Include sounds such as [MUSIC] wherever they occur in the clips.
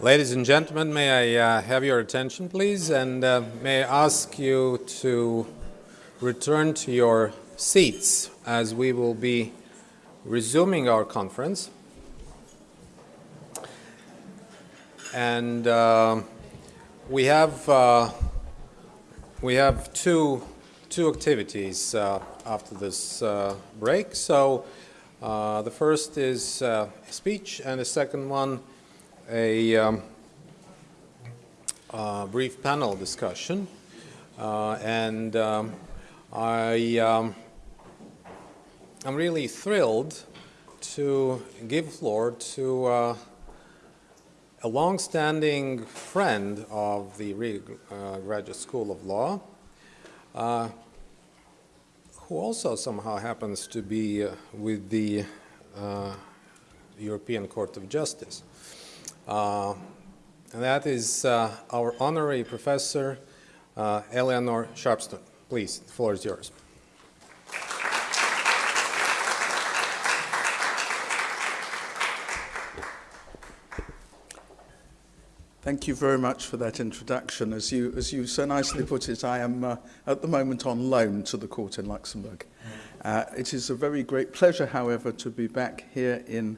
Ladies and gentlemen, may I uh, have your attention, please, and uh, may I ask you to return to your seats as we will be resuming our conference. And uh, we have uh, we have two two activities uh, after this uh, break. So the first is speech, and the second one a um, brief panel discussion. Uh, and um, I, um, I'm really thrilled to give floor to uh, a long-standing friend of the Riga uh, Graduate School of Law, uh, who also somehow happens to be uh, with the European Court of Justice. Uh, and that is uh, our honorary professor, uh, Eleanor Sharpston. Please, the floor is yours. Thank you very much for that introduction. As you, as you so nicely put it, I am uh, at the moment on loan to the court in Luxembourg. Uh, it is a very great pleasure, however, to be back here in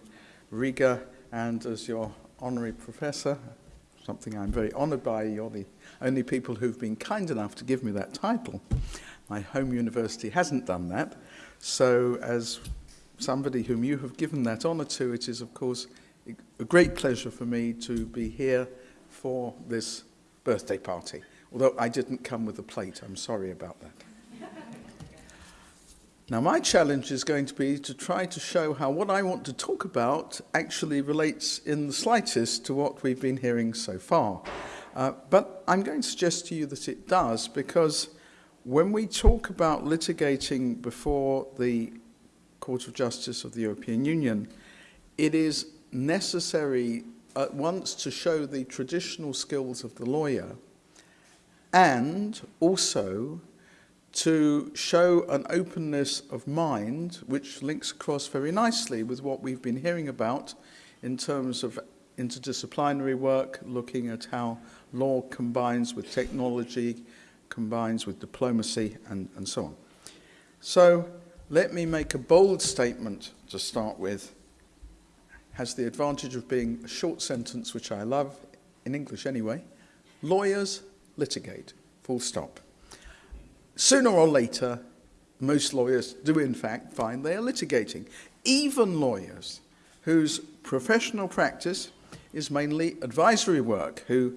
Riga and as your honorary professor, something I'm very honored by. You're the only people who've been kind enough to give me that title. My home university hasn't done that. So as somebody whom you have given that honor to, it is, of course, a great pleasure for me to be here for this birthday party. Although I didn't come with a plate, I'm sorry about that. Now, my challenge is going to be to try to show how what I want to talk about actually relates in the slightest to what we've been hearing so far. Uh, but I'm going to suggest to you that it does because when we talk about litigating before the Court of Justice of the European Union, it is necessary at once to show the traditional skills of the lawyer and also to show an openness of mind, which links across very nicely with what we've been hearing about in terms of interdisciplinary work, looking at how law combines with technology, combines with diplomacy, and, and so on. So let me make a bold statement to start with. Has the advantage of being a short sentence, which I love, in English anyway. Lawyers litigate, full stop. Sooner or later, most lawyers do in fact find they are litigating. Even lawyers whose professional practice is mainly advisory work, who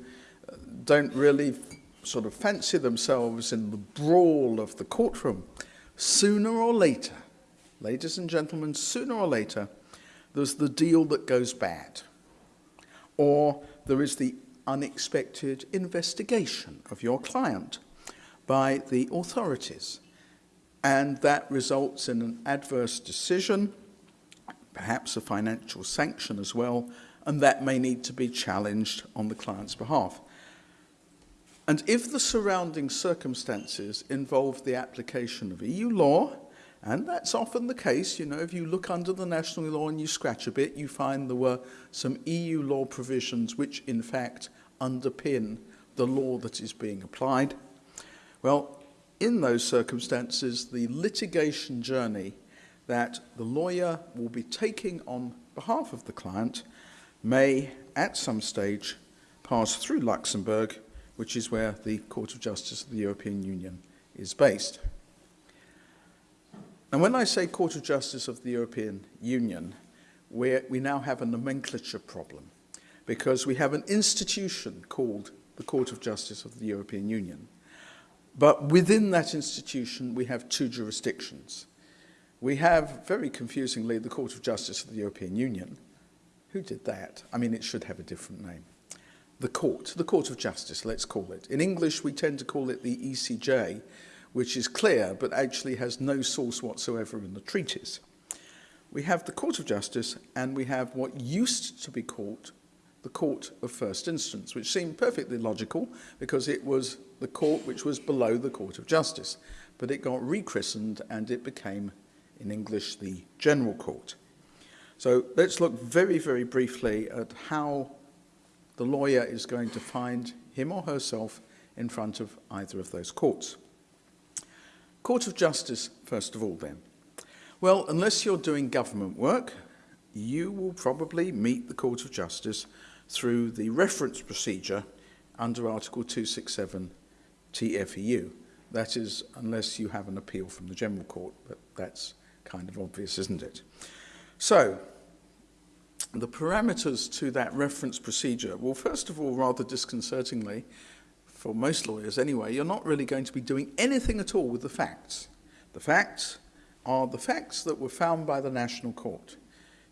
uh, don't really sort of fancy themselves in the brawl of the courtroom, sooner or later, ladies and gentlemen, sooner or later, there's the deal that goes bad. Or there is the unexpected investigation of your client by the authorities. And that results in an adverse decision, perhaps a financial sanction as well, and that may need to be challenged on the client's behalf. And if the surrounding circumstances involve the application of EU law, and that's often the case, you know, if you look under the national law and you scratch a bit, you find there were some EU law provisions which in fact underpin the law that is being applied. Well, in those circumstances, the litigation journey that the lawyer will be taking on behalf of the client may, at some stage, pass through Luxembourg, which is where the Court of Justice of the European Union is based. And when I say Court of Justice of the European Union, we now have a nomenclature problem because we have an institution called the Court of Justice of the European Union. But within that institution, we have two jurisdictions. We have, very confusingly, the Court of Justice of the European Union. Who did that? I mean, it should have a different name. The Court, the Court of Justice, let's call it. In English, we tend to call it the ECJ, which is clear, but actually has no source whatsoever in the treaties. We have the Court of Justice, and we have what used to be called the Court of First Instance, which seemed perfectly logical because it was the court which was below the Court of Justice. But it got rechristened and it became, in English, the General Court. So let's look very, very briefly at how the lawyer is going to find him or herself in front of either of those courts. Court of Justice, first of all, then. Well, unless you're doing government work, you will probably meet the Court of Justice through the reference procedure under Article 267 TFEU. That is, unless you have an appeal from the General Court, but that's kind of obvious, isn't it? So, the parameters to that reference procedure, well, first of all, rather disconcertingly, for most lawyers anyway, you're not really going to be doing anything at all with the facts. The facts are the facts that were found by the National Court.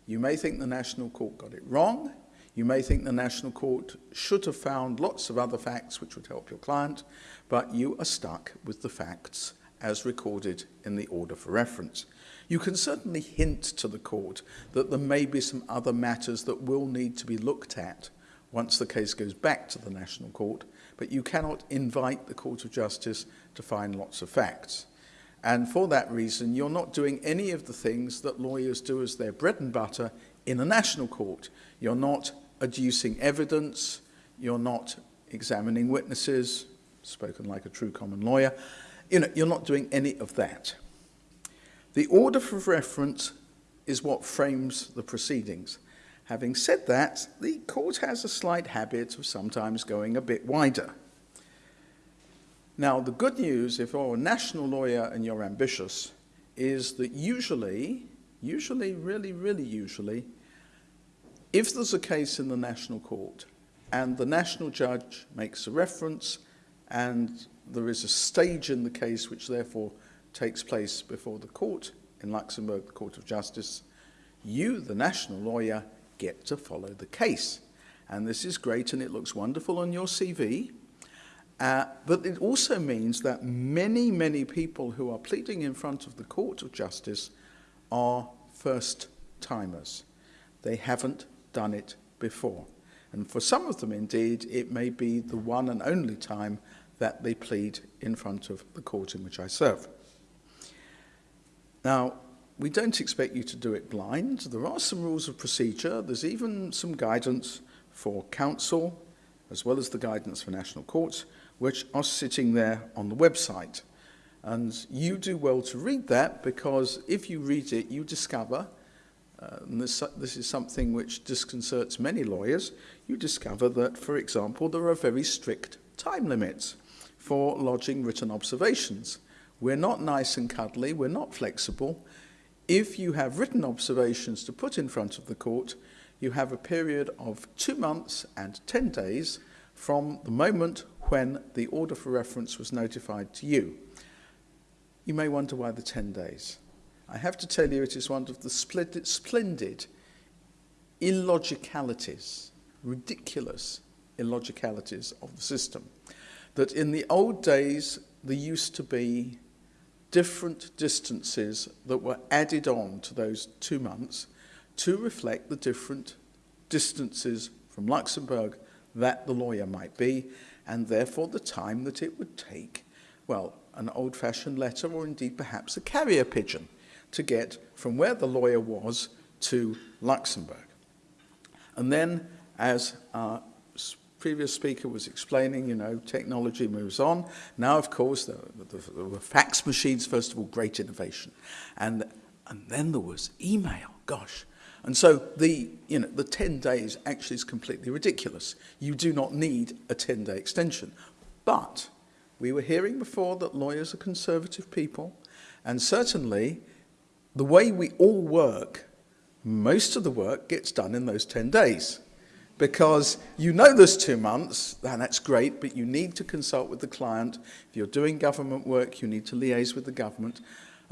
You may think the National Court got it wrong. You may think the National Court should have found lots of other facts which would help your client, but you are stuck with the facts as recorded in the order for reference. You can certainly hint to the court that there may be some other matters that will need to be looked at once the case goes back to the National Court, but you cannot invite the Court of Justice to find lots of facts. And for that reason, you're not doing any of the things that lawyers do as their bread and butter in a national court. You're not adducing evidence, you're not examining witnesses, spoken like a true common lawyer. You know, you're not doing any of that. The order for reference is what frames the proceedings. Having said that, the court has a slight habit of sometimes going a bit wider. Now, the good news, if you're a national lawyer and you're ambitious, is that usually, usually, really, really usually, if there's a case in the national court and the national judge makes a reference and there is a stage in the case which therefore takes place before the court in Luxembourg, the Court of Justice, you, the national lawyer, get to follow the case. And this is great and it looks wonderful on your CV. Uh, but it also means that many, many people who are pleading in front of the Court of Justice are first timers. They haven't done it before. And for some of them, indeed, it may be the one and only time that they plead in front of the court in which I serve. Now, we don't expect you to do it blind. There are some rules of procedure. There's even some guidance for counsel, as well as the guidance for national courts, which are sitting there on the website. And you do well to read that because if you read it, you discover, uh, and this, this is something which disconcerts many lawyers, you discover that, for example, there are very strict time limits for lodging written observations. We're not nice and cuddly, we're not flexible. If you have written observations to put in front of the court, you have a period of two months and 10 days from the moment when the order for reference was notified to you. You may wonder why the 10 days. I have to tell you it is one of the splendid, splendid illogicalities, ridiculous illogicalities of the system. That in the old days, there used to be different distances that were added on to those two months to reflect the different distances from Luxembourg that the lawyer might be, and therefore the time that it would take, well, an old-fashioned letter or indeed perhaps a carrier pigeon to get from where the lawyer was to Luxembourg. And then, as our previous speaker was explaining, you know, technology moves on. Now, of course, there, there were fax machines, first of all, great innovation. And, and then there was email, gosh. And so the, you know, the 10 days actually is completely ridiculous. You do not need a 10-day extension. But we were hearing before that lawyers are conservative people, and certainly the way we all work, most of the work gets done in those 10 days. Because you know there's two months, and that's great, but you need to consult with the client. If you're doing government work, you need to liaise with the government.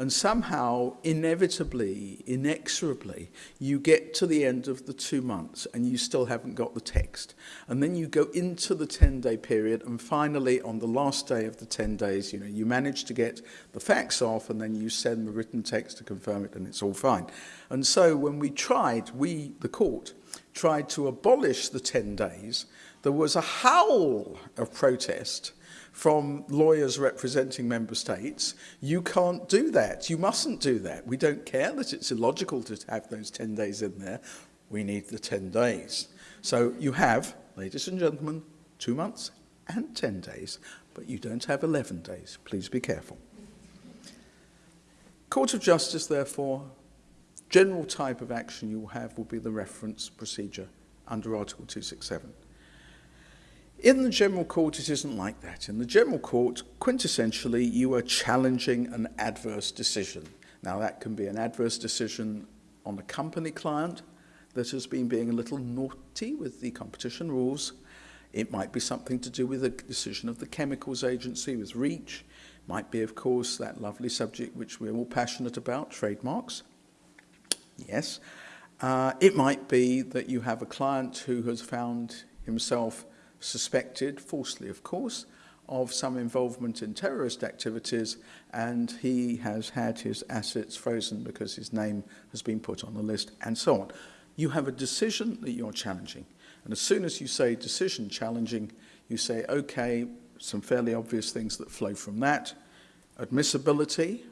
And somehow, inevitably, inexorably, you get to the end of the two months and you still haven't got the text. And then you go into the 10-day period and finally, on the last day of the 10 days, you know, you manage to get the facts off and then you send the written text to confirm it and it's all fine. And so when we tried, we, the court, tried to abolish the 10 days, there was a howl of protest from lawyers representing member states, you can't do that. You mustn't do that. We don't care that it's illogical to have those 10 days in there. We need the 10 days. So you have, Ladies and gentlemen, two months and 10 days, but you don't have 11 days. Please be careful. Court of Justice, therefore, general type of action you will have will be the reference procedure under Article 267. In the General Court, it isn't like that. In the General Court, quintessentially, you are challenging an adverse decision. Now, that can be an adverse decision on a company client that has been being a little naughty with the competition rules. It might be something to do with a decision of the Chemicals Agency with REACH. Might be, of course, that lovely subject which we're all passionate about, trademarks. Yes. Uh, it might be that you have a client who has found himself suspected, falsely of course, of some involvement in terrorist activities and he has had his assets frozen because his name has been put on the list and so on. You have a decision that you're challenging. And as soon as you say decision challenging, you say, okay, some fairly obvious things that flow from that. Admissibility.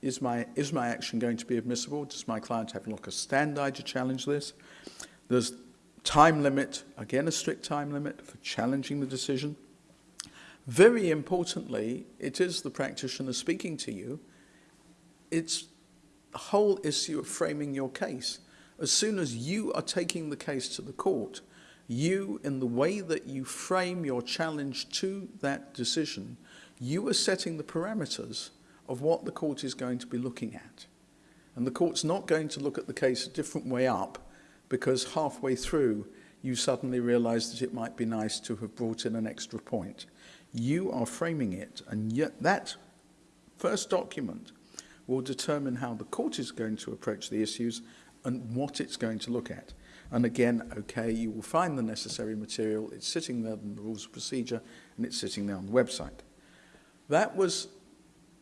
Is my, is my action going to be admissible? Does my client have locus standi to challenge this? There's Time limit, again a strict time limit for challenging the decision. Very importantly, it is the practitioner speaking to you. It's the whole issue of framing your case. As soon as you are taking the case to the court, you, in the way that you frame your challenge to that decision, you are setting the parameters of what the court is going to be looking at. And the court's not going to look at the case a different way up because halfway through you suddenly realize that it might be nice to have brought in an extra point. You are framing it, and yet that first document will determine how the court is going to approach the issues and what it's going to look at. And again, okay, you will find the necessary material. It's sitting there in the rules of procedure, and it's sitting there on the website. That was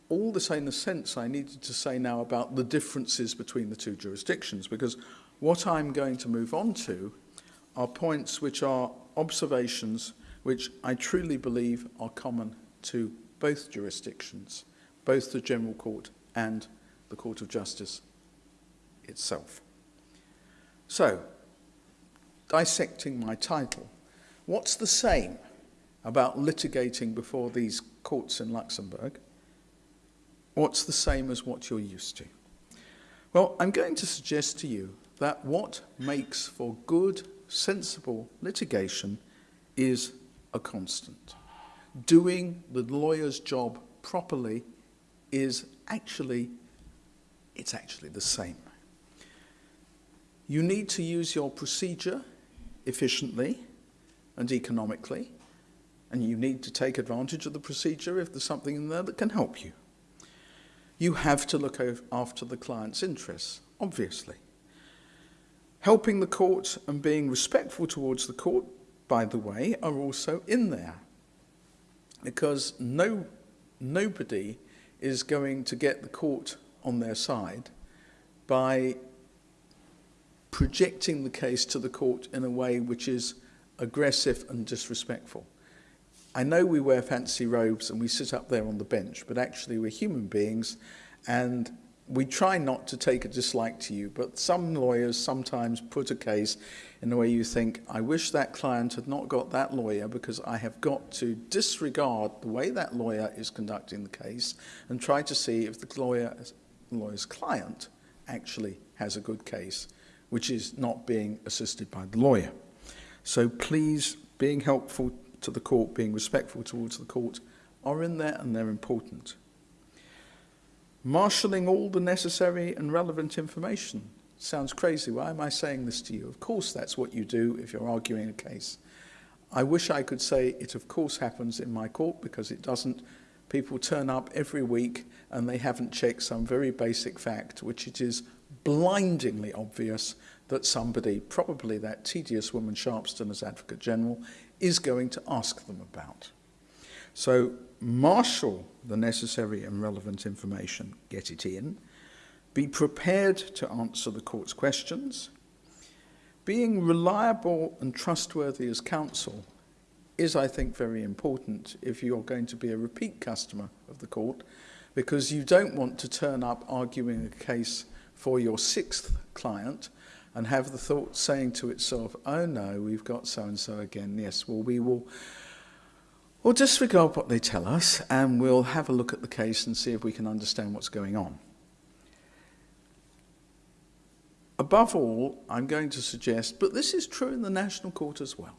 all the same the sense I needed to say now about the differences between the two jurisdictions, because what I'm going to move on to are points which are observations which I truly believe are common to both jurisdictions, both the General Court and the Court of Justice itself. So, dissecting my title, what's the same about litigating before these courts in Luxembourg? What's the same as what you're used to? Well, I'm going to suggest to you that what makes for good, sensible litigation is a constant. Doing the lawyer's job properly is actually, it's actually the same. You need to use your procedure efficiently and economically, and you need to take advantage of the procedure if there's something in there that can help you. You have to look after the client's interests, obviously. Helping the court and being respectful towards the court, by the way, are also in there. Because no, nobody is going to get the court on their side by projecting the case to the court in a way which is aggressive and disrespectful. I know we wear fancy robes and we sit up there on the bench, but actually we're human beings and we try not to take a dislike to you, but some lawyers sometimes put a case in a way you think, I wish that client had not got that lawyer because I have got to disregard the way that lawyer is conducting the case and try to see if the lawyer, lawyer's client actually has a good case, which is not being assisted by the lawyer. So please, being helpful to the court, being respectful towards the court, are in there and they're important marshalling all the necessary and relevant information. Sounds crazy. Why am I saying this to you? Of course, that's what you do if you're arguing a case. I wish I could say it, of course, happens in my court because it doesn't. People turn up every week and they haven't checked some very basic fact, which it is blindingly obvious that somebody, probably that tedious woman Sharpston as Advocate General, is going to ask them about. So marshal the necessary and relevant information, get it in. Be prepared to answer the court's questions. Being reliable and trustworthy as counsel is, I think, very important if you're going to be a repeat customer of the court because you don't want to turn up arguing a case for your sixth client and have the thought saying to itself, oh no, we've got so-and-so again. Yes, well, we will we'll disregard what they tell us and we'll have a look at the case and see if we can understand what's going on. Above all, I'm going to suggest, but this is true in the National Court as well,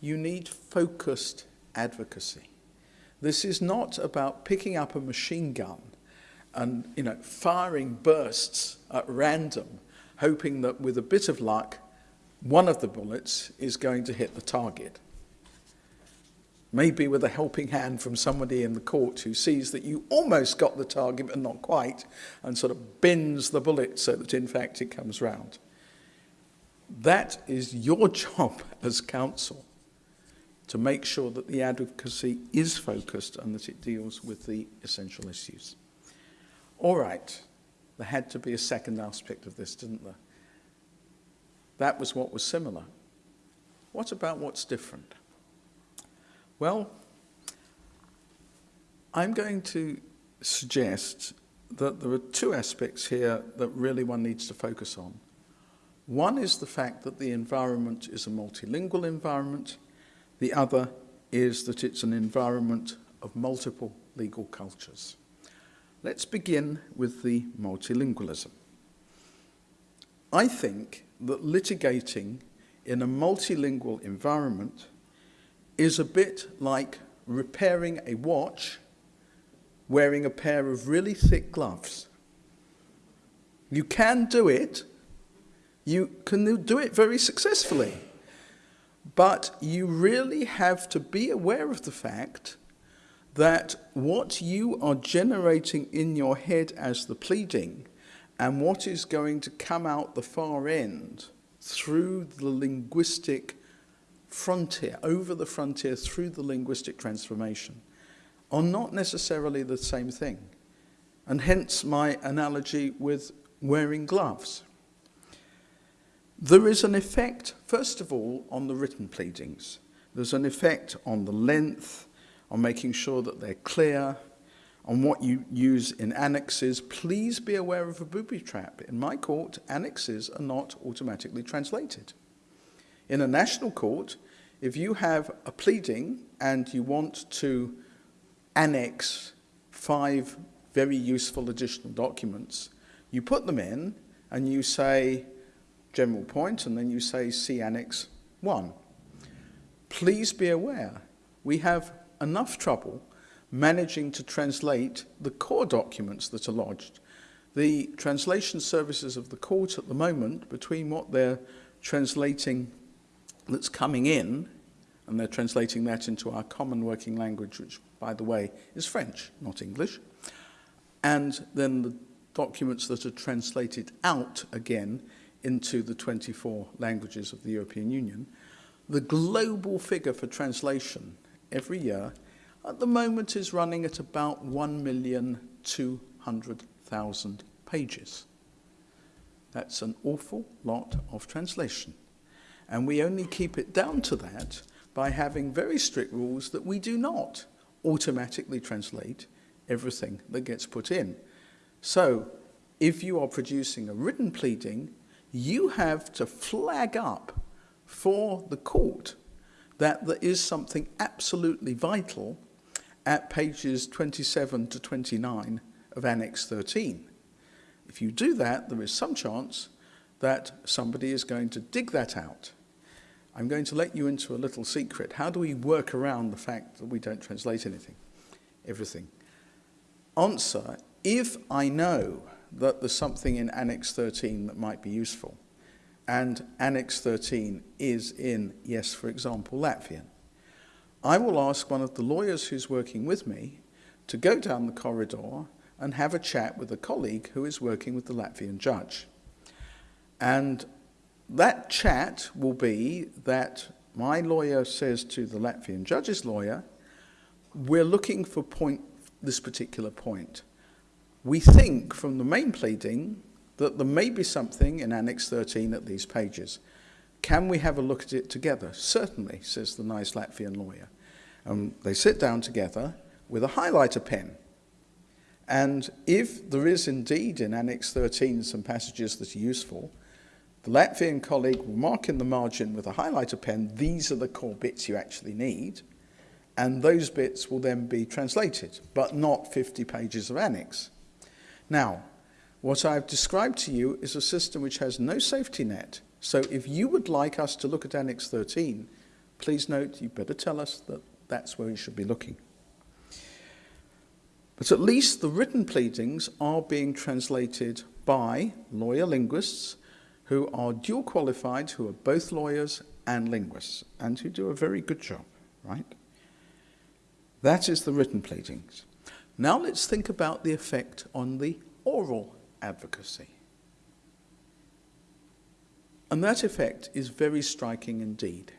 you need focused advocacy. This is not about picking up a machine gun and you know, firing bursts at random, hoping that with a bit of luck, one of the bullets is going to hit the target. Maybe with a helping hand from somebody in the court who sees that you almost got the target but not quite, and sort of bends the bullet so that in fact it comes round. That is your [LAUGHS] job as counsel to make sure that the advocacy is focused and that it deals with the essential issues. All right, there had to be a second aspect of this, didn't there? That was what was similar. What about what's different? Well, I'm going to suggest that there are two aspects here that really one needs to focus on. One is the fact that the environment is a multilingual environment. The other is that it's an environment of multiple legal cultures. Let's begin with the multilingualism. I think that litigating in a multilingual environment is a bit like repairing a watch wearing a pair of really thick gloves. You can do it. You can do it very successfully. But you really have to be aware of the fact that what you are generating in your head as the pleading and what is going to come out the far end through the linguistic frontier, over the frontier through the linguistic transformation, are not necessarily the same thing. And hence my analogy with wearing gloves. There is an effect, first of all, on the written pleadings. There's an effect on the length, on making sure that they're clear, on what you use in annexes. Please be aware of a booby trap. In my court, annexes are not automatically translated. In a national court, if you have a pleading and you want to annex five very useful additional documents, you put them in and you say general point and then you say see annex 1. Please be aware, we have enough trouble managing to translate the core documents that are lodged. The translation services of the court at the moment, between what they're translating that's coming in, and they're translating that into our common working language, which, by the way, is French, not English, and then the documents that are translated out again into the 24 languages of the European Union, the global figure for translation every year at the moment is running at about 1,200,000 pages. That's an awful lot of translation. And we only keep it down to that by having very strict rules that we do not automatically translate everything that gets put in. So if you are producing a written pleading, you have to flag up for the court that there is something absolutely vital at pages 27 to 29 of Annex 13. If you do that, there is some chance that somebody is going to dig that out. I'm going to let you into a little secret. How do we work around the fact that we don't translate anything? Everything. Answer, if I know that there's something in Annex 13 that might be useful, and Annex 13 is in, yes, for example, Latvian, I will ask one of the lawyers who's working with me to go down the corridor and have a chat with a colleague who is working with the Latvian judge. And that chat will be that my lawyer says to the Latvian judge's lawyer, we're looking for point, this particular point. We think from the main pleading that there may be something in Annex 13 at these pages. Can we have a look at it together? Certainly, says the nice Latvian lawyer. And they sit down together with a highlighter pen. And if there is indeed in Annex 13 some passages that are useful, The Latvian colleague will mark in the margin with a highlighter pen, these are the core bits you actually need, and those bits will then be translated, but not 50 pages of annex. Now, what I've described to you is a system which has no safety net. So if you would like us to look at Annex 13, please note you better tell us that that's where you should be looking. But at least the written pleadings are being translated by lawyer linguists who are dual qualified, who are both lawyers and linguists, and who do a very good job, right? That is the written pleadings. Now let's think about the effect on the oral advocacy. And that effect is very striking indeed.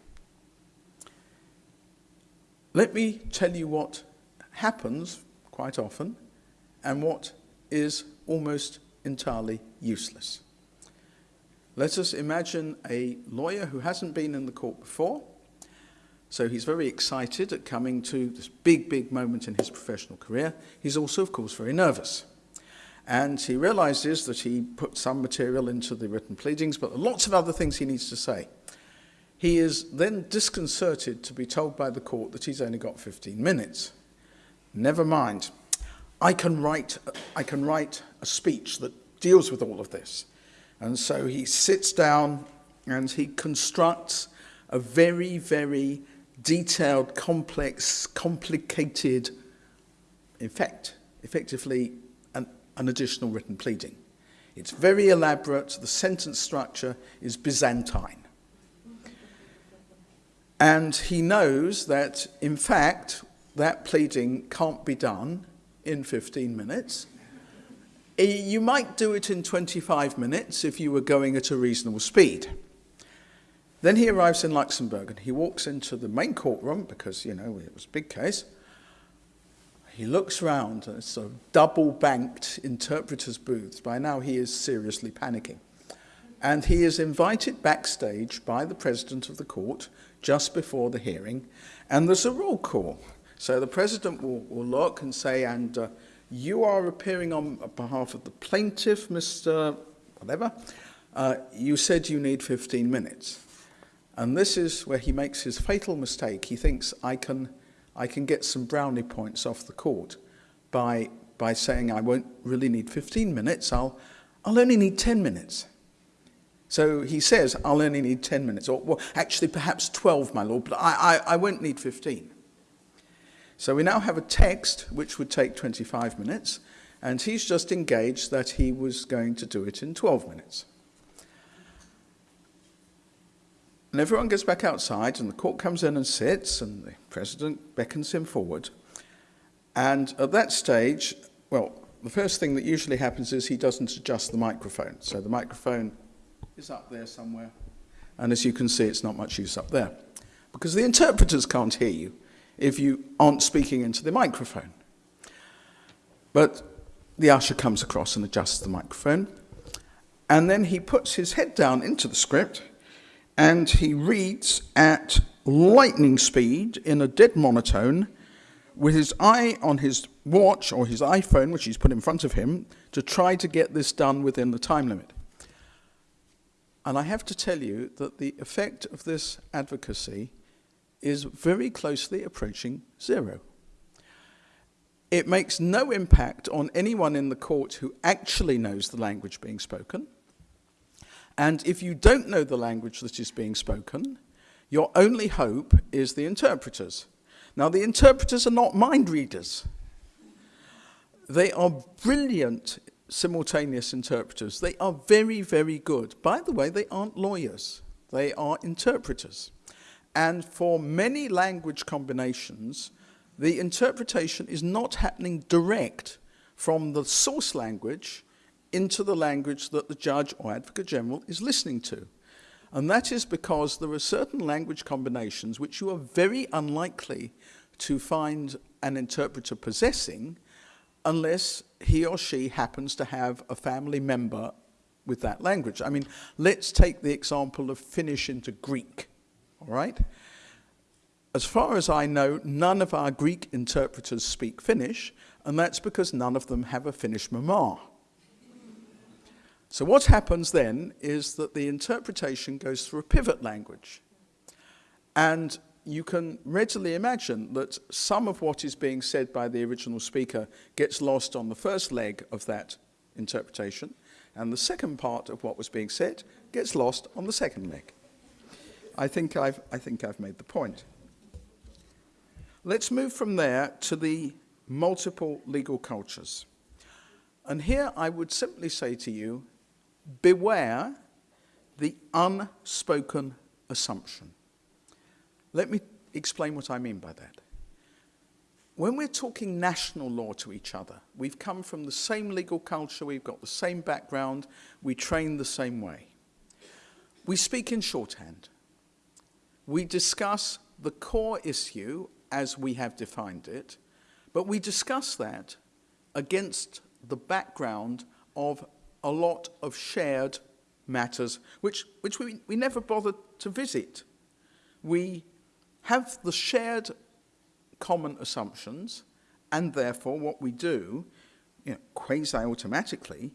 Let me tell you what happens quite often and what is almost entirely useless. Let us imagine a lawyer who hasn't been in the court before, so he's very excited at coming to this big, big moment in his professional career. He's also, of course, very nervous. And he realizes that he put some material into the written pleadings, but lots of other things he needs to say. He is then disconcerted to be told by the court that he's only got 15 minutes. Never mind. I can write, I can write a speech that deals with all of this. And so he sits down and he constructs a very, very detailed, complex, complicated in fact, effectively an additional written pleading. It's very elaborate. The sentence structure is Byzantine. And he knows that, in fact, that pleading can't be done in 15 minutes. You might do it in 25 minutes if you were going at a reasonable speed. Then he arrives in Luxembourg and he walks into the main courtroom because, you know, it was a big case. He looks round and it's a double banked interpreter's booths. By now he is seriously panicking. And he is invited backstage by the president of the court just before the hearing, and there's a roll call. So the president will, will look and say, and uh, you are appearing on behalf of the plaintiff, Mr. whatever. Uh, you said you need 15 minutes. And this is where he makes his fatal mistake. He thinks, I can I can get some brownie points off the court by, by saying I won't really need 15 minutes, I'll, I'll only need 10 minutes. So he says, I'll only need 10 minutes, or well, actually perhaps 12, my lord, but I, I, I won't need 15. So we now have a text which would take 25 minutes, and he's just engaged that he was going to do it in 12 minutes. And everyone goes back outside, and the court comes in and sits, and the president beckons him forward. And at that stage, well, the first thing that usually happens is he doesn't adjust the microphone. So the microphone is up there somewhere. And as you can see, it's not much use up there. Because the interpreters can't hear you if you aren't speaking into the microphone. But the usher comes across and adjusts the microphone. And then he puts his head down into the script and he reads at lightning speed in a dead monotone with his eye on his watch or his iPhone, which he's put in front of him, to try to get this done within the time limit. And I have to tell you that the effect of this advocacy is very closely approaching zero. It makes no impact on anyone in the court who actually knows the language being spoken. And if you don't know the language that is being spoken, your only hope is the interpreters. Now, the interpreters are not mind readers. They are brilliant simultaneous interpreters. They are very, very good. By the way, they aren't lawyers. They are interpreters. And for many language combinations, the interpretation is not happening direct from the source language into the language that the judge or advocate general is listening to. And that is because there are certain language combinations which you are very unlikely to find an interpreter possessing unless he or she happens to have a family member with that language. I mean, let's take the example of Finnish into Greek, all right? As far as I know, none of our Greek interpreters speak Finnish, and that's because none of them have a Finnish mama. So what happens then is that the interpretation goes through a pivot language. And you can readily imagine that some of what is being said by the original speaker gets lost on the first leg of that interpretation, and the second part of what was being said gets lost on the second leg. I think I've, I think I've made the point. Let's move from there to the multiple legal cultures. And here I would simply say to you, beware the unspoken assumption. Let me explain what I mean by that. When we're talking national law to each other, we've come from the same legal culture, we've got the same background, we train the same way. We speak in shorthand. We discuss the core issue as we have defined it, but we discuss that against the background of a lot of shared matters which, which we, we never bothered to visit. We have the shared common assumptions, and therefore what we do, you know, quasi-automatically,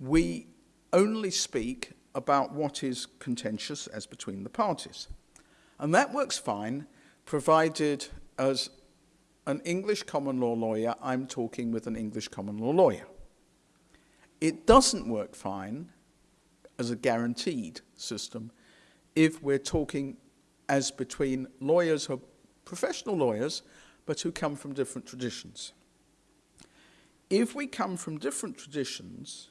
we only speak about what is contentious as between the parties. And that works fine, provided as an English common law lawyer, I'm talking with an English common law lawyer. It doesn't work fine as a guaranteed system if we're talking as between lawyers who are professional lawyers, but who come from different traditions. If we come from different traditions,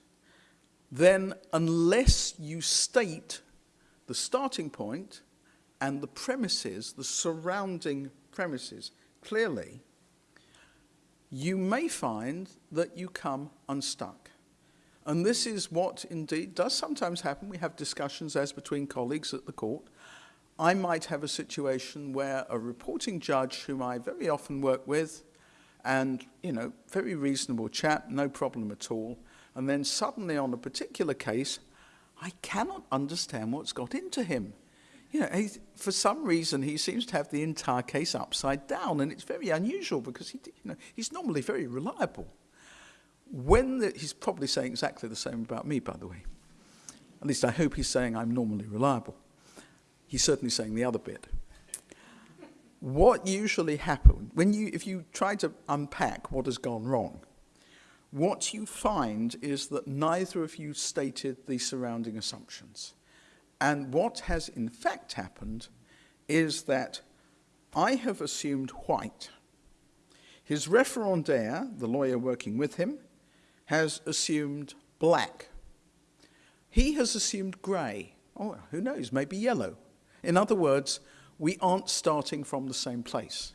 then unless you state the starting point and the premises, the surrounding premises, clearly, you may find that you come unstuck. And this is what indeed does sometimes happen. We have discussions as between colleagues at the court. I might have a situation where a reporting judge whom I very often work with and, you know, very reasonable chap, no problem at all, and then suddenly on a particular case, I cannot understand what's got into him you know, for some reason he seems to have the entire case upside down, and it's very unusual because he, you know, he's normally very reliable. When the, he's probably saying exactly the same about me, by the way. At least I hope he's saying I'm normally reliable. He's certainly saying the other bit. What usually happens when you, if you try to unpack what has gone wrong, what you find is that neither of you stated the surrounding assumptions. And what has in fact happened is that I have assumed white. His referendaire, the lawyer working with him, has assumed black. He has assumed grey. Oh, who knows, maybe yellow. In other words, we aren't starting from the same place.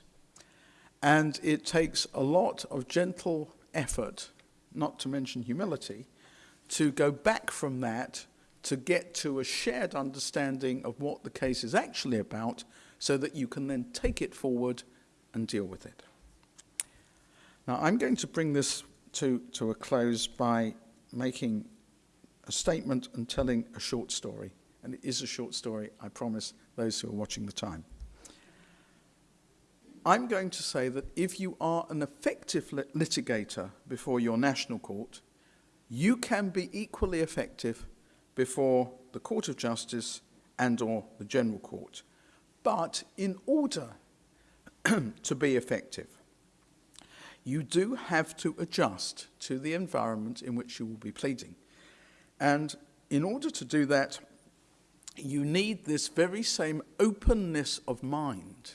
And it takes a lot of gentle effort, not to mention humility, to go back from that to get to a shared understanding of what the case is actually about so that you can then take it forward and deal with it. Now, I'm going to bring this to, to a close by making a statement and telling a short story. And it is a short story, I promise those who are watching the time. I'm going to say that if you are an effective lit litigator before your national court, you can be equally effective before the Court of Justice and or the General Court. But in order [CLEARS THROAT] to be effective, you do have to adjust to the environment in which you will be pleading. And in order to do that, you need this very same openness of mind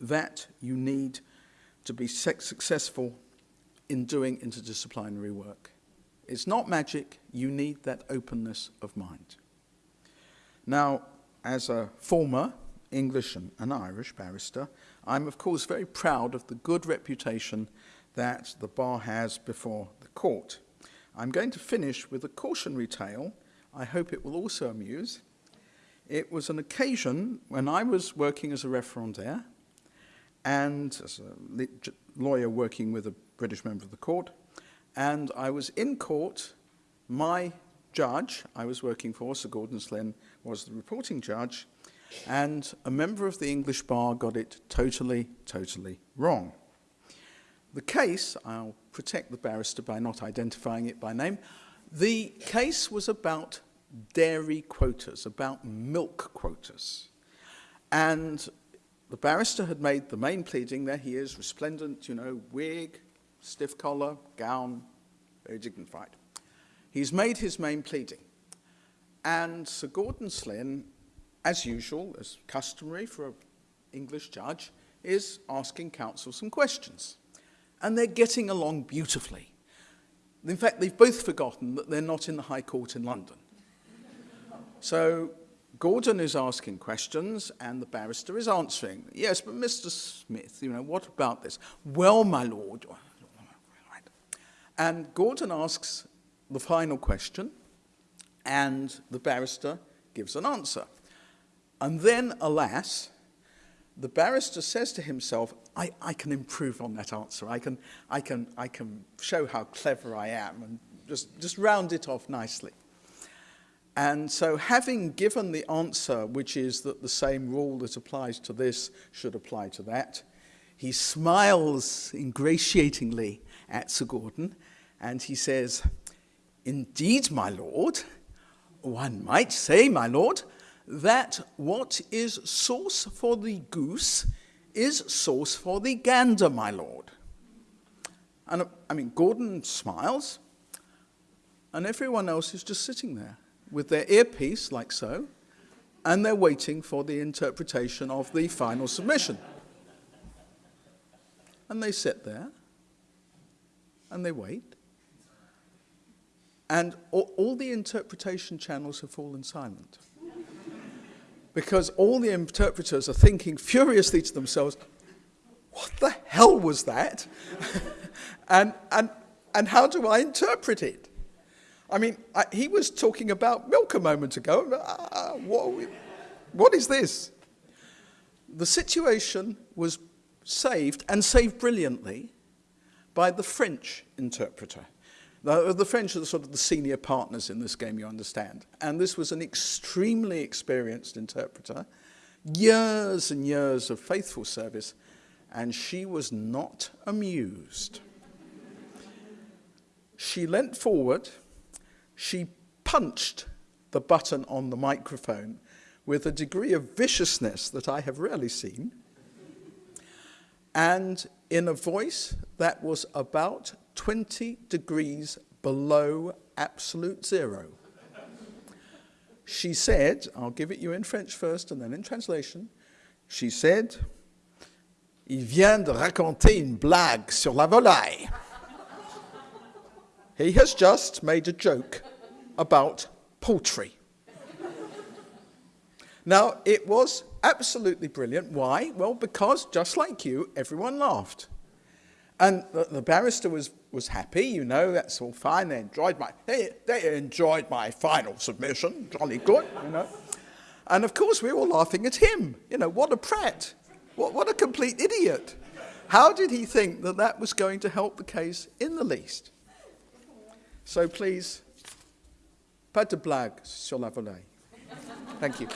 that you need to be successful in doing interdisciplinary work. It's not magic. You need that openness of mind. Now, as a former English and, Irish barrister, I'm of course very proud of the good reputation that the bar has before the court. I'm going to finish with a cautionary tale. I hope it will also amuse. It was an occasion when I was working as a referendaire and as a lawyer working with a British member of the court, and I was in court. My judge I was working for, Sir Gordon Slynn, was the reporting judge, and a member of the English bar got it totally, totally wrong. The case, I'll protect the barrister by not identifying it by name, The case was about dairy quotas, about milk quotas. And the barrister had made the main pleading. There he is, resplendent, you know, wig, stiff collar, gown, very dignified. He's made his main pleading. And Sir Gordon Slynn, as usual, as customary for an English judge, is asking counsel some questions. And they're getting along beautifully. In fact, they've both forgotten that they're not in the High Court in London. So Gordon is asking questions and the barrister is answering. Yes, but Mr. Smith, you know, what about this? Well, my lord. And Gordon asks the final question and the barrister gives an answer. And then, alas, the barrister says to himself, I, I can improve on that answer. I can, I, can, I can show how clever I am and just, just round it off nicely. And so having given the answer, which is that the same rule that applies to this should apply to that, he smiles ingratiatingly at Sir Gordon and he says, Indeed, my lord, one might say, my lord, that what is sauce for the goose is sauce for the gander, my lord. And uh, I mean, Gordon smiles, and everyone else is just sitting there with their earpiece, like so, and they're waiting for the interpretation of the final submission. And they sit there, and they wait, and all, all the interpretation channels have fallen silent because all the interpreters are thinking furiously to themselves, what the hell was that? [LAUGHS] and, and, and how do I interpret it? I mean, I, he was talking about milk a moment ago. Uh, what, what is this? The situation was saved, and saved brilliantly, by the French interpreter. The, the French are sort of the senior partners in this game, you understand. And this was an extremely experienced interpreter, years and years of faithful service, and she was not amused. She leant forward, she punched the button on the microphone with a degree of viciousness that I have rarely seen, and in a voice that was about 20 degrees below absolute zero. She said, I'll give it you in French first and then in translation. She said, Il vient de raconter une blague sur la volaille. He has just made a joke about poultry. now, it was absolutely brilliant. Why? Well, because just like you, everyone laughed. And the, the, barrister was, was happy, you know, that's all fine. They enjoyed my, they, they enjoyed my final submission, jolly good, you know. And of course, we were all laughing at him. You know, what a prat. What, what a complete idiot. How did he think that that was going to help the case in the least? So please, pas de blague sur la volaille. Thank you.